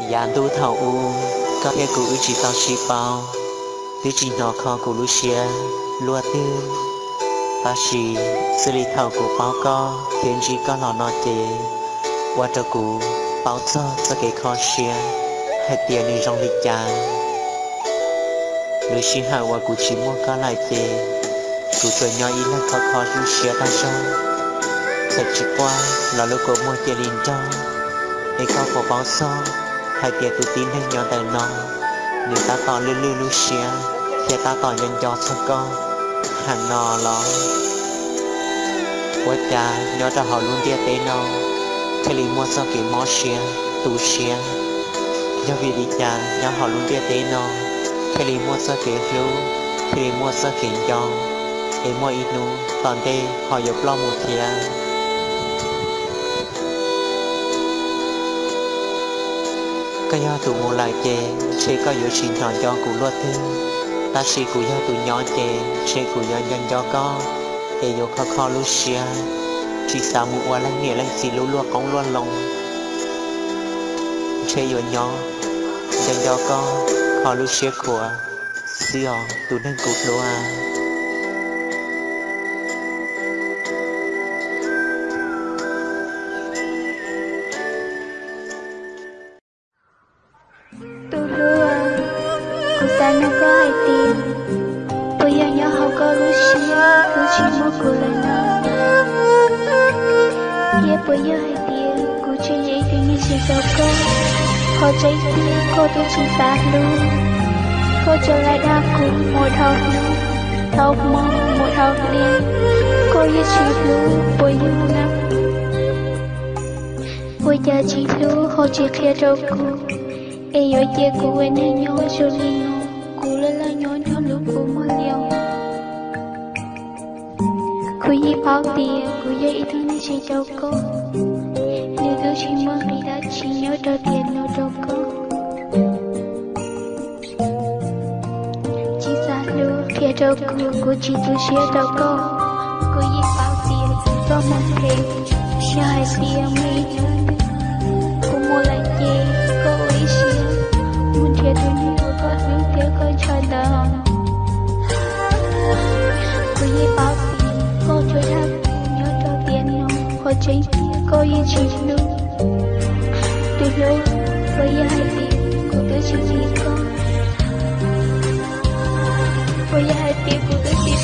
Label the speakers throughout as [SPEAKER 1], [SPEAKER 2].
[SPEAKER 1] Yàn tu thảo u Có thể cụ chỉ tao chi bao. Tư chỉ nó khó cụ lu xia Lua tư. Ta chỉ Sư lý thảo cụ bao co Thiên chỉ có lò nó tê. Qua cho cụ Bao cho cho cái khó xia Hai tiền đi trong lịch cha lu xí hạ qua cụ chỉ mua có lại tê. Cụ tuổi nhỏ ý là khó khó lu xia ta cho. Thật chỉ qua là lúc cổ mua tiền linh cho. Để có cổ bao xong hai tia tụ tin hình nhỏ tờ nó nếu ta tỏ lưu lưu lưu xia thì ta tỏ nhân cho cho con hàng nò lo quá cha nhỏ cho họ luôn tia tế nó thế lý mua sao kì mò xia Tụ xia do vì đi cha nhỏ họ luôn tia tế nó thế lý mua sao kì lưu thế lý mua sao kì cho Thế mua ít nụ toàn tê họ dục lo một thia cái do tụ một lại che sẽ có yếu xin thọ cho cụ lo thế. Ta sẽ cụ do tụ nhỏ che sẽ cụ do nhân cho có. Để yếu khó khó lúc xia. Chỉ sao một qua lăng nghĩa lăng xì lưu lua cống lo lòng. Sẽ yếu nhỏ nhân cho có. Khó lúc xia của xưa tụ nên cụ lúa
[SPEAKER 2] à. Có hai bây giờ có lúc xưa cứ chỉ mua cô là bây giờ hai tiền cô chỉ dễ thì như chỉ cho cô họ chạy tiền cô tôi chỉ xa luôn cô trở lại đa cô một học luôn học một học đi cô yêu chỉ lưu bây giờ năm bây giờ chỉ lưu họ chỉ kia cho cô Eyo je kuwe ne nyo joli no Kula Ku bao tiền ku ye i tu ni chi cho ko Ni tu chi mo mi da chi nyo tiền nó đâu có chỉ ra lu kia đâu ku ku chỉ tu sửa đâu có Ku yi bao tiền do mong thế, Xia hai tiền mấy nyo mua lại gì có ý gì, Muốn thiệt tôi nhiều có hướng tiếc có cho đỡ dzień tylko je ci lu Ty lu, bo ja i ty, bo to ci tylko Bo ja i ty, bo to ci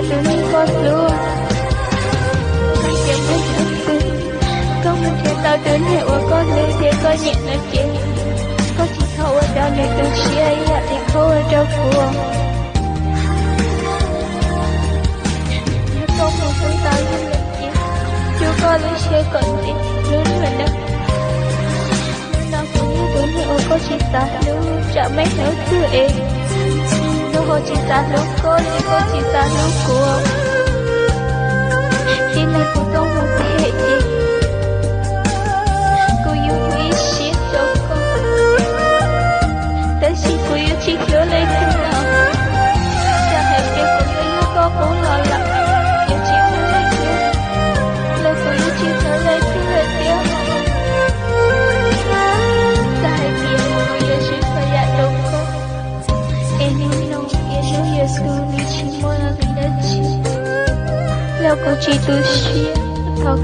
[SPEAKER 2] mà từ mình có luôn Mình kiếm hết thật sự Câu mình thiệt tao đến hệ của con nữ thiệt có nhẹ là chết Có chỉ khâu ở đâu này từ chia ấy thì khâu ở đâu Nếu không một phương tao như là kia chú có lý xe còn gì lớn là đâu nào cũng như tuổi hiệu có chỉ ta luôn chả mấy nữa cứ em nó có chỉ ta lúc có lý có chỉ ta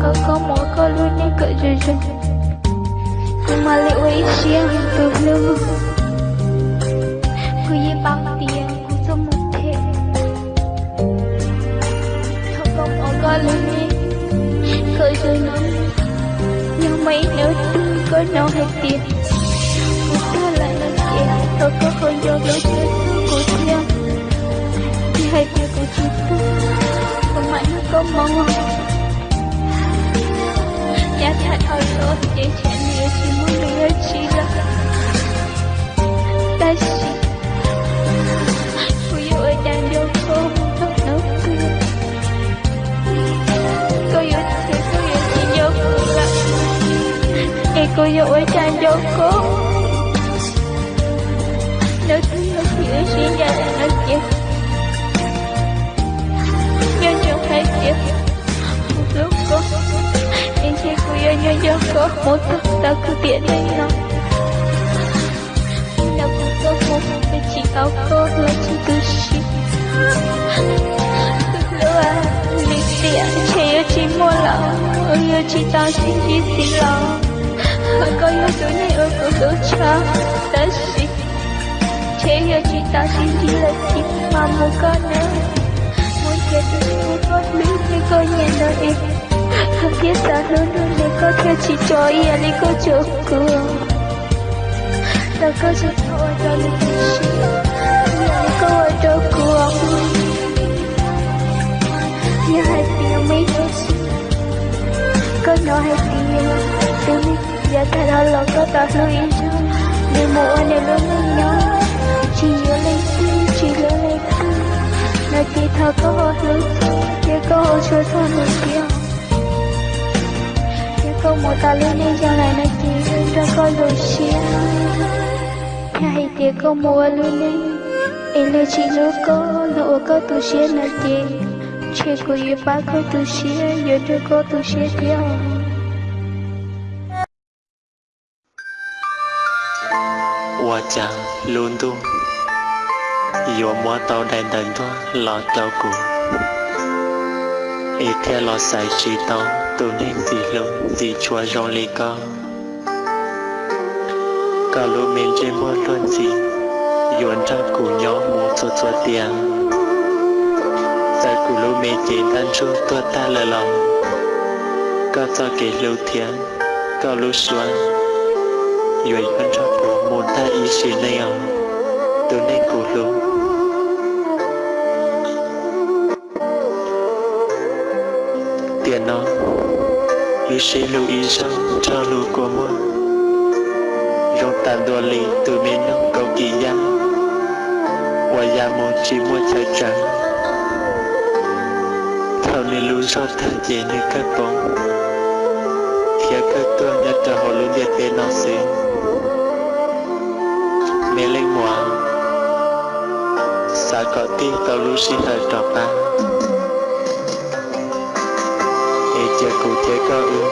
[SPEAKER 2] có Kau nên cỡ rồi rồi nhưng mà liệu ấy xia hình từ lâu cô yêu bao tiền cô cho một thế không công kau có luôn đi khởi rồi nó nhưng mấy nếu tương có nó hay tiền cô ta lại là tiền tôi có không do lối chơi của thiên thì hay tiền của mong Dạ thật rồi Chị chạy nè Chị muốn đi ở chị đó Ta yêu ơi đang đau khổ nấu cười Cô yêu thì cô yêu chị vô cùng lắm Ê cô yêu ơi đang đau khổ Nếu thứ yêu thì ở chị Một lúc cô Em sẽ cô yêu nhau cho cô Một thức ta cứ tiện lấy nhau Nào cô có một cái chỉ áo cô là chỉ cứ xin Lúc à Lý tiện Chỉ yêu chỉ mua lòng Yêu chỉ tao xin chỉ xin lòng có yêu tôi này ở cửa cửa cha ta xin chế yêu chị ta xin chỉ là chị mà một con nữa muốn chết thì một con lý để có nhận đời em không biết ta luôn luôn để có theo chỉ cho yêu đi có chỗ cửa ta có chỉ thôi cho chỉ chị để có ở chỗ cửa như hai tiếng mấy có nói hai tiếng tôi giờ ta đã lo có ta lưu ý cho Để mùa anh em luôn với là chỉ thơ có hồ lý Chỉ có hồ sơ thơ mình kia. Chỉ có một ta lên đi chẳng lại nó chỉ ra có đồ xia Nhà hãy chỉ có mùa lưu đi Ý lưu chỉ lưu có lộ có tù xia nó chỉ Chỉ có yếu bá có tù xia Yếu đưa có tù xia
[SPEAKER 1] tiêu Hoa chàng yo mua tàu đèn đèn thôi lo tàu cũ. Ít theo lo sai chỉ tàu tụ nên gì luôn gì chua rong lì co. Cả lũ mình chơi mua luôn gì yêu anh ta cũ nhỏ mua cho cho tiền. Tại cũ lũ mình chỉ đang cho tôi ta là lòng. Cả cho kể lũ thiên cả lũ xoan yến ra cũ muốn ta ý xin này à tôi nên cũ lũ ý sẽ lưu ý rằng cho lưu của mua rong ta đua lì từ miền nông cầu kỳ gia Qua gia mô chỉ mua chạy trắng. Thảo nên lưu do thả dễ nơi các bóng khi các cơ nhật trở hồ lưu liệt về nó xuyên Mẹ lên mùa. Xa có ti tàu lưu xin hơi trọ ba chế cụ chế cơ ư.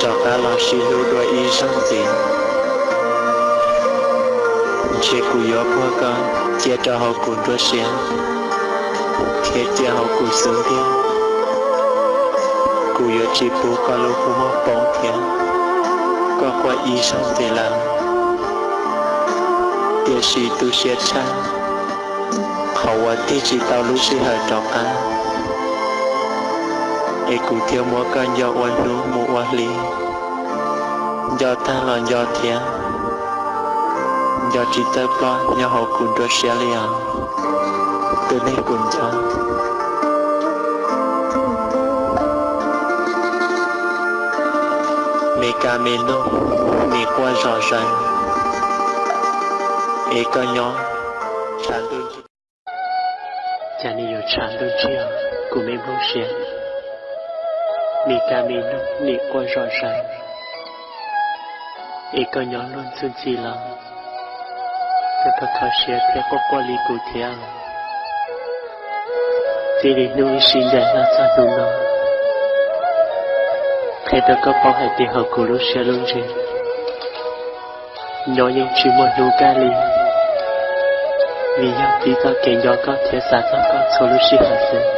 [SPEAKER 1] Cho ba là si lu đôi y sang tiền. Chế cụ yếu qua cơ chế cho hậu cụ đôi xuyên chế chế hậu cụ sướng thiên. Cụ yếu chỉ bố con lu cụ mò bóng thiên. Có qua y sang tiền làm địa sĩ tu xuyên cha hậu quả ti chỉ tao lúc sĩ hở trọng á e cụ thiếu mua con do oan lú mu oan lý do ta là do thiên do chỉ tơ plo do họ cùng đua xe liền từ nay cùng cho mẹ ca mẹ nô mẹ qua e có nhỏ tràn đơn chi cha ni yo tràn đơn chi à mi ca mi nó mi qua rõ ràng. E có nhỏ luôn xuân chi là cái thật khó xe theo có qua lý cụ theo chỉ để nuôi sinh dạy là sao đủ nó. Thế đó có bao hai tiền hợp của lúc xe luôn gì nhỏ nhưng chỉ một nụ ca liền vì nhau tí ta kẻ nhỏ có thể xả cho có số lúc sĩ hạt sinh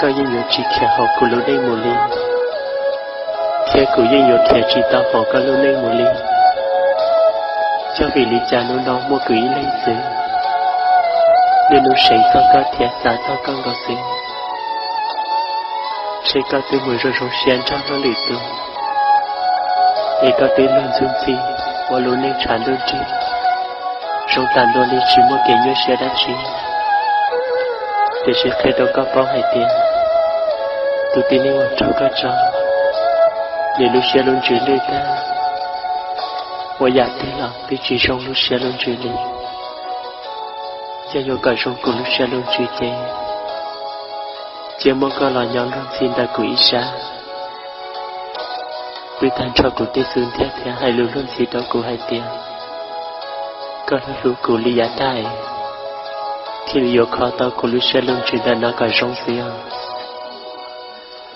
[SPEAKER 1] thế bỏ tông nó của hai của luôn ta lâu đây có chỉ chỉ tao học cả lu đây một cho vì lý cha nó đó mua quỷ lên xứ nên nó sẽ có có thiệt xả cho con có xứ
[SPEAKER 3] sẽ có tư mùi rồi rồi xuyên trong nó lì tư để có tư lên dương gì và lũ nên tràn đơn chi trong tàn đôi lý chỉ mua kẻ như xe đá chi. Để sẽ khai đâu có bao hay tiền tu tin đi một chỗ có cho để lúc xe luôn chuyển lời ta Wa giả thế là vì chỉ trong lúc xe luôn chuyển lời giờ yo cả trong cùng lúc xe luôn chuyển chế chỉ mô có là nhóm luôn xin ta của ý xa vì thành cho cụ tế xương thế thế hai lưu luôn xí đó cụ hai tiền. Có lúc lưu cụ lý giá tài. Thì lưu khó tao cụ lúc xe luôn chuyển ta nó cả trong xí của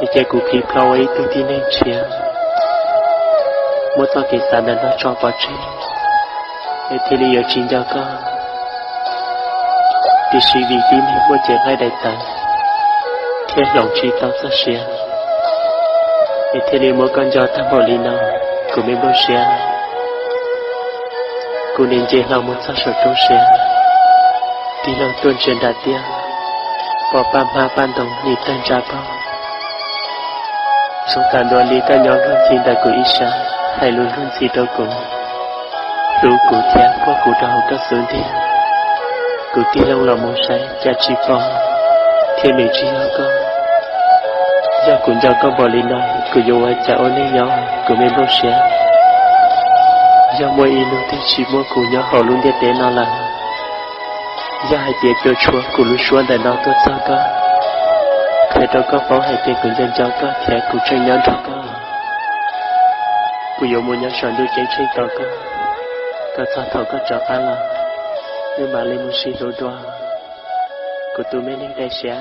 [SPEAKER 3] là bộ giống một đua có trò cá để cụ ấy tin nên chia một tao kỳ sản nó cho vào trên để thì lý ở chính cho con vì suy vì tim một chuyện ngay đại tận thế lòng trí tao sẽ xia để thì lý mỗi con gió thăm hồ lý nào của mình bao xia cô nên chế lòng một sao sở trông xia tí lòng tuân trên đạt tiêu bỏ ba ma ban đồng nhịp tên trả bao Chúng ta đoàn lý ca nhóm luôn xin đại của Isha, hay luôn luôn gì đâu cũng. Rủ cụ cha qua cụ đầu các xuống thiên cụ tiên lâu là một say cha chi phong, thiên nữ chi hơn con. Do cũng do con bỏ lý nói cụ dù ai cha ôn lấy nhau cụ mê lô xe do mỗi y lúc thì chỉ mỗi cụ nhỏ họ luôn để tế nó là. Do hai tiệt cho chúa cụ lưu chúa đại nó tốt sao con khi tôi có phó hay tiền cũng dân cho có thể cụ tranh nhau cho có cụ dụ mua nhau sản đưa chén trên tàu có cả sao thầu có cho khá là nhưng mà lên một xí đồ đoa của mới mình đây sẽ